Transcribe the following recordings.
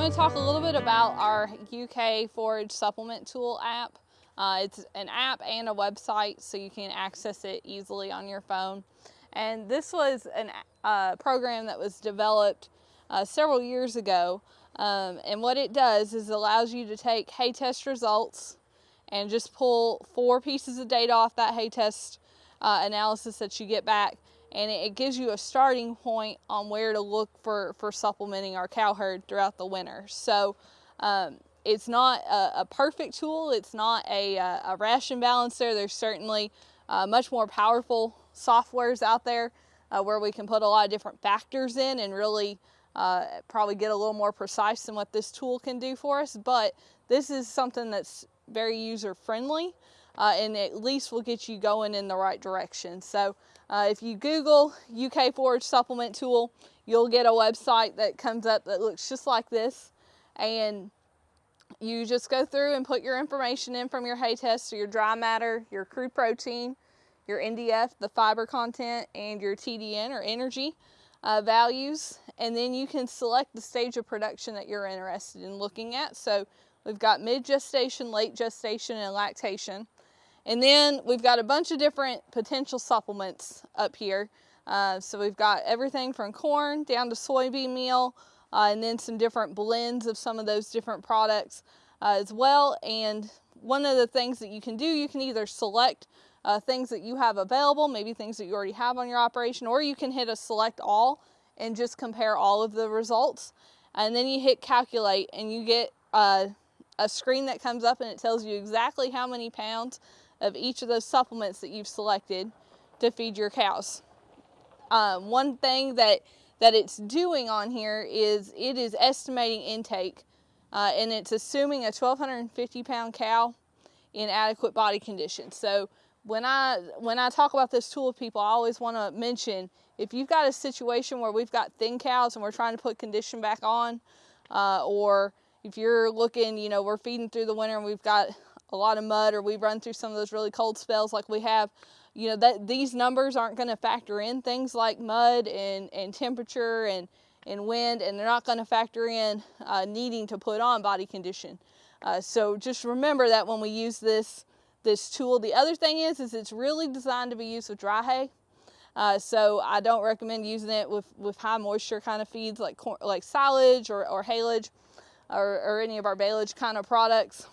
going to talk a little bit about our UK Forage Supplement Tool app. Uh, it's an app and a website so you can access it easily on your phone. And this was a uh, program that was developed uh, several years ago. Um, and what it does is it allows you to take hay test results and just pull four pieces of data off that hay test uh, analysis that you get back and it, gives you a starting point on where to look for, for supplementing our cow herd throughout the winter. So um, it's not a, a, perfect tool, it's not a, a, ration balancer. There's certainly uh, much more powerful softwares out there uh, where we can put a lot of different factors in and really uh, probably get a little more precise than what this tool can do for us. But this is something that's very user friendly uh, and at least will get you going in the right direction. So uh, if you Google UK Forage Supplement Tool, you'll get a website that comes up that looks just like this. And you just go through and put your information in from your hay test, so your dry matter, your crude protein, your NDF, the fiber content, and your TDN or energy uh, values. And then you can select the stage of production that you're interested in looking at. So we've got mid gestation, late gestation, and lactation. And then we've got a bunch of different potential supplements up here. Uh, so we've got everything from corn down to soybean meal, uh, and then some different blends of some of those different products uh, as well. And one of the things that you can do, you can either select uh, things that you have available, maybe things that you already have on your operation, or you can hit a select all and just compare all of the results. And then you hit calculate and you get uh, a screen that comes up and it tells you exactly how many pounds of each of those supplements that you've selected to feed your cows. Um, one thing that that it's doing on here is it is estimating intake uh, and it's assuming a 1250 pound cow in adequate body condition. So when I when I talk about this tool with people, I always want to mention if you've got a situation where we've got thin cows and we're trying to put condition back on, uh, or if you're looking, you know, we're feeding through the winter and we've got a lot of mud or we run through some of those really cold spells like we have, you know, that these numbers aren't going to factor in things like mud and, and temperature and, and wind, and they're not going to factor in uh, needing to put on body condition. Uh, so just remember that when we use this this tool. The other thing is, is it's really designed to be used with dry hay. Uh, so I don't recommend using it with, with high moisture kind of feeds like corn, like silage or, or haylage or, or any of our baleage kind of products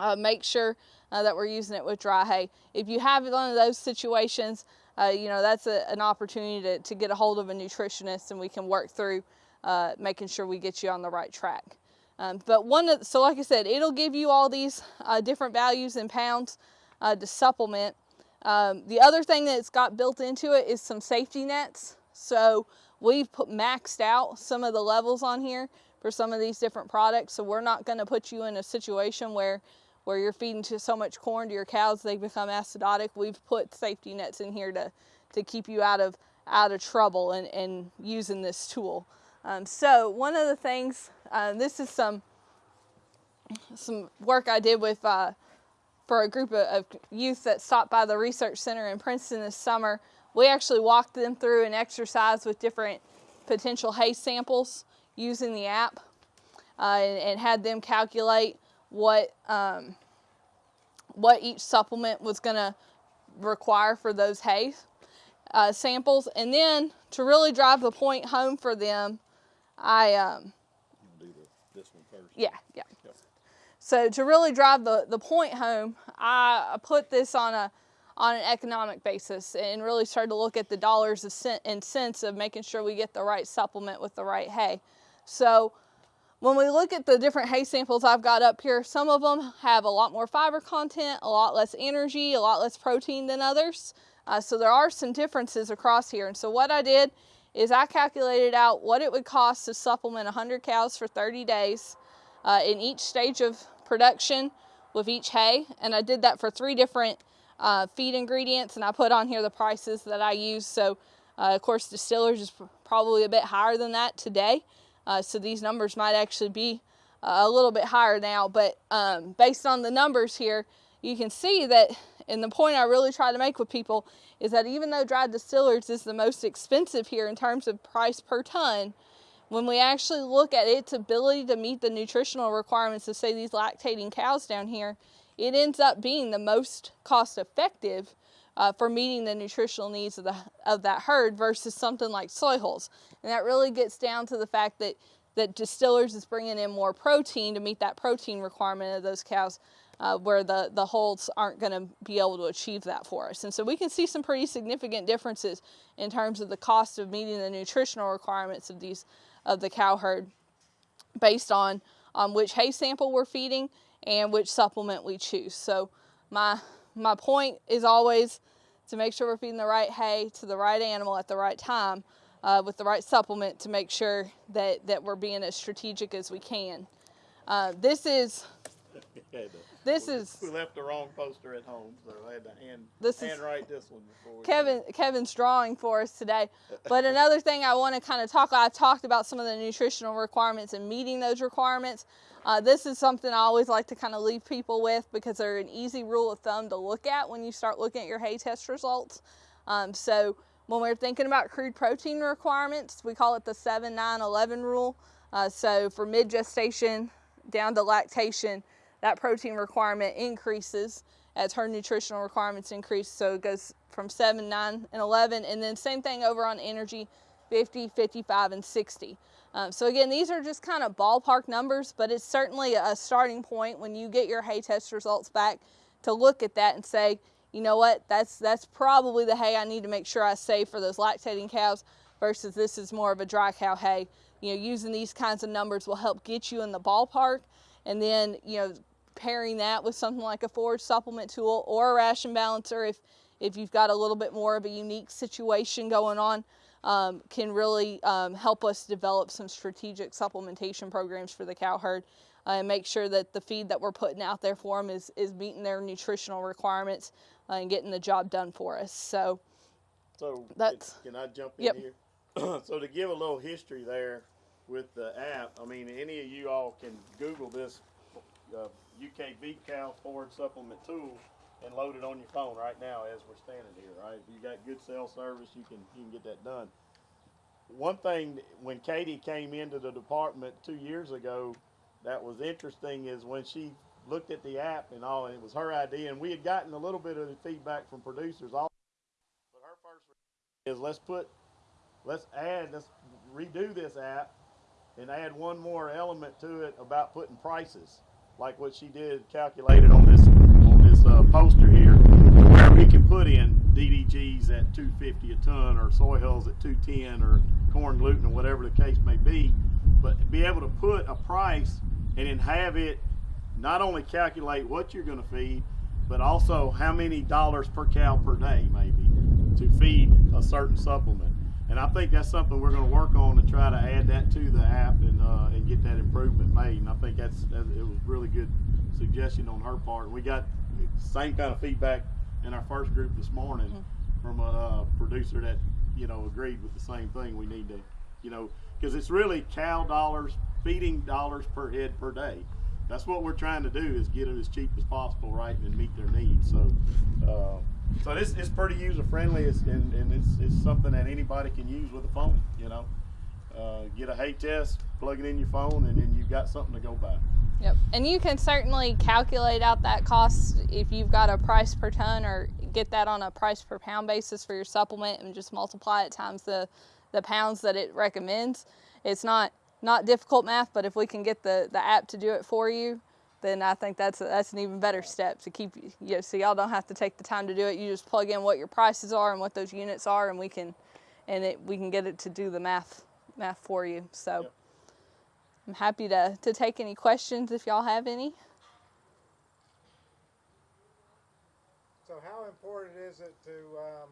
uh, make sure uh, that we're using it with dry hay. If you have one of those situations, uh, you know, that's a, an opportunity to, to get a hold of a nutritionist and we can work through uh, making sure we get you on the right track. Um, but one, of, so like I said, it'll give you all these uh, different values in pounds uh, to supplement. Um, the other thing that's got built into it is some safety nets. So we've put maxed out some of the levels on here for some of these different products. So we're not going to put you in a situation where where you're feeding to so much corn to your cows they become acidotic. We've put safety nets in here to to keep you out of out of trouble and, and using this tool. Um, so one of the things, uh, this is some some work I did with uh, for a group of, of youth that stopped by the research center in Princeton this summer. We actually walked them through an exercise with different potential hay samples using the app uh, and, and, had them calculate what um, what each supplement was going to require for those hay uh, samples. And then to really drive the point home for them, I um, do the, this one first. Yeah, yeah. Yep. So to really drive the, the point home, I put this on a on an economic basis and really started to look at the dollars and cents of making sure we get the right supplement with the right hay. So when we look at the different hay samples I've got up here, some of them have a lot more fiber content, a lot less energy, a lot less protein than others. Uh, so there are some differences across here. And so what I did is I calculated out what it would cost to supplement 100 cows for 30 days uh, in each stage of production with each hay. And I did that for three different uh, feed ingredients and I put on here the prices that I use. So uh, of course distillers is probably a bit higher than that today. Uh, so these numbers might actually be uh, a little bit higher now, but um, based on the numbers here, you can see that, and the point I really try to make with people is that even though dried distillers is the most expensive here in terms of price per ton, when we actually look at its ability to meet the nutritional requirements of, say, these lactating cows down here, it ends up being the most cost effective uh, for meeting the nutritional needs of, the, of that herd versus something like soy hulls. And that really gets down to the fact that, that distillers is bringing in more protein to meet that protein requirement of those cows uh, where the, the hulls aren't going to be able to achieve that for us. And so we can see some pretty significant differences in terms of the cost of meeting the nutritional requirements of these of the cow herd based on, on which hay sample we're feeding and which supplement we choose. So my, my point is always to make sure we're feeding the right hay to the right animal at the right time uh, with the right supplement to make sure that, that we're being as strategic as we can. Uh, this is this we, is we left the wrong poster at home, so I had to hand This is- handwrite this one before. Kevin Kevin's drawing for us today. But another thing I want to kind of talk, I've talked about some of the nutritional requirements and meeting those requirements. Uh, this is something I always like to kind of leave people with because they're an easy rule of thumb to look at when you start looking at your hay test results. Um, so when we're thinking about crude protein requirements, we call it the 7 9 11 rule. Uh, so for mid gestation down to lactation, that protein requirement increases as her nutritional requirements increase. So it goes from 7, 9, and 11. And then same thing over on energy 50, 55, and 60. Um, so again, these are just kind of ballpark numbers, but it's certainly a starting point when you get your hay test results back to look at that and say, you know what, that's that's probably the hay I need to make sure I save for those lactating cows versus this is more of a dry cow hay. You know, using these kinds of numbers will help get you in the ballpark and then, you know, pairing that with something like a forage supplement tool or a ration balancer if if you've got a little bit more of a unique situation going on um, can really um, help us develop some strategic supplementation programs for the cow herd uh, and make sure that the feed that we're putting out there for them is, is meeting their nutritional requirements uh, and getting the job done for us. So So That's- can, I jump in Yep. here? so to give a little history there with the app, I mean, any of you all can Google this uh, UK Beef Cow Forage Supplement Tool and load it on your phone right now as we're standing here. Right, if you got good cell service, you can you can get that done. One thing when Katie came into the department two years ago, that was interesting is when she looked at the app and all, and it was her idea, and we had gotten a little bit of the feedback from producers. All, but her first is let's put, let's add, let's redo this app, and add one more element to it about putting prices, like what she did calculated on this on this uh, poster here, where we can put in DDGs at 250 a ton, or soy hulls at 210, or corn gluten, or whatever the case may be, but be able to put a price and then have it not only calculate what you're going to feed, but also how many dollars per cow per day, maybe, to feed a certain supplement. And I think that's something we're going to work on to try to add that to the app and uh, and get that improvement made. And I think that's, that, it was really good suggestion on her part. We got the same kind of feedback in our first group this morning from a uh, producer that you know agreed with the same thing. We need to, you know, because it's really cow dollars, feeding dollars per head per day. That's what we're trying to do is get it as cheap as possible, right, and meet their needs. So, uh, so this is pretty user friendly, it's, and, and it's, it's something that anybody can use with a phone. You know, uh, get a hay test, plug it in your phone, and then you've got something to go by. Yep. And you can certainly calculate out that cost if you've got a price per ton or get that on a price per pound basis for your supplement and just multiply it times the, the pounds that it recommends. It's not not difficult math, but if we can get the, the app to do it for you, then I think that's a, that's an even better step to keep you, you know, so y'all don't have to take the time to do it. You just plug in what your prices are and what those units are, and we can and it we can get it to do the math math for you. So. Yep. I'm happy to, to take any questions if y'all have any. So how important is it to, um,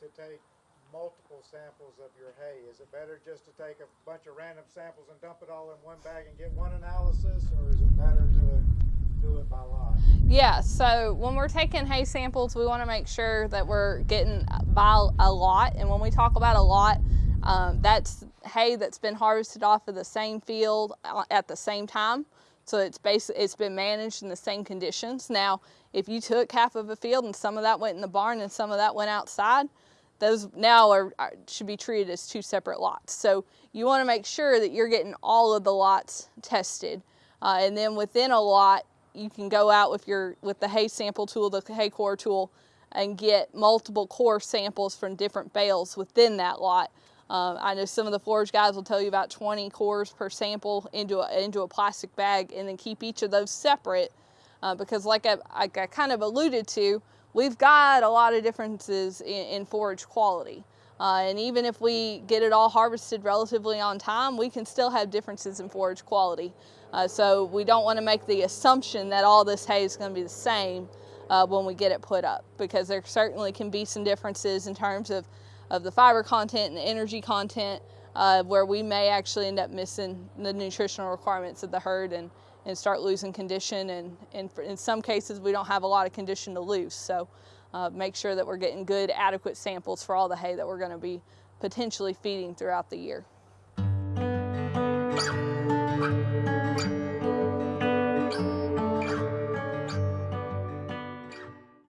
to take multiple samples of your hay? Is it better just to take a bunch of random samples and dump it all in one bag and get one analysis, or is it better to do it by lot? Yeah, so when we're taking hay samples, we want to make sure that we're getting by a lot. And when we talk about a lot, um, that's hay that's been harvested off of the same field uh, at the same time. So it's basically it's been managed in the same conditions. Now, if you took half of a field and some of that went in the barn and some of that went outside, those now are, should be treated as two separate lots. So you want to make sure that you're getting all of the lots tested, uh, and then within a lot, you can go out with your with the hay sample tool, the hay core tool, and get multiple core samples from different bales within that lot. Um, I know some of the forage guys will tell you about 20 cores per sample into a, into a plastic bag, and then keep each of those separate uh, because, like I, like I kind of alluded to, we've got a lot of differences in, in forage quality. Uh, and even if we get it all harvested relatively on time, we can still have differences in forage quality. Uh, so we don't want to make the assumption that all this hay is going to be the same uh, when we get it put up because there certainly can be some differences in terms of, of the fiber content and the energy content uh, where we may actually end up missing the nutritional requirements of the herd and, and start losing condition. And, and in some cases, we don't have a lot of condition to lose. So uh, make sure that we're getting good, adequate samples for all the hay that we're gonna be potentially feeding throughout the year.